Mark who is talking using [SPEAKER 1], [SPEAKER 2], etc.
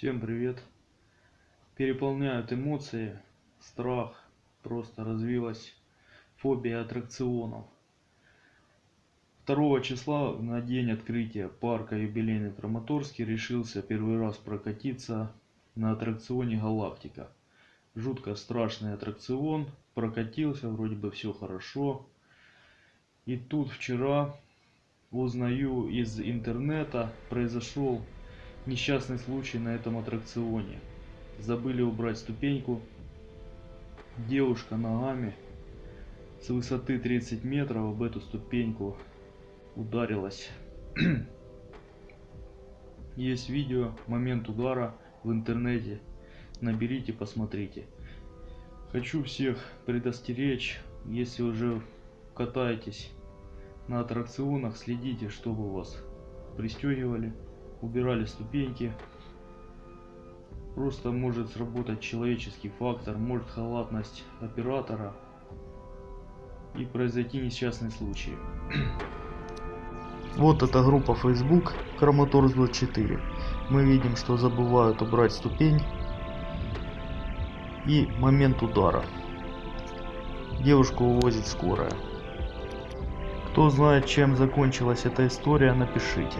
[SPEAKER 1] Всем привет. Переполняют эмоции, страх, просто развилась фобия аттракционов. 2 числа на день открытия парка юбилейный Краматорский решился первый раз прокатиться на аттракционе Галактика. Жутко страшный аттракцион, прокатился, вроде бы все хорошо. И тут вчера узнаю из интернета произошел несчастный случай на этом аттракционе. Забыли убрать ступеньку. Девушка ногами с высоты 30 метров об эту ступеньку ударилась. Есть видео, момент удара в интернете. Наберите, посмотрите. Хочу всех предостеречь, если уже катаетесь на аттракционах, следите, чтобы вас пристегивали убирали ступеньки. Просто может сработать человеческий фактор, может халатность оператора и произойти несчастный случай. Вот эта группа Facebook Краматорс 24. Мы видим, что забывают убрать ступень и момент удара. Девушку увозит скорая. Кто знает, чем закончилась эта история, напишите.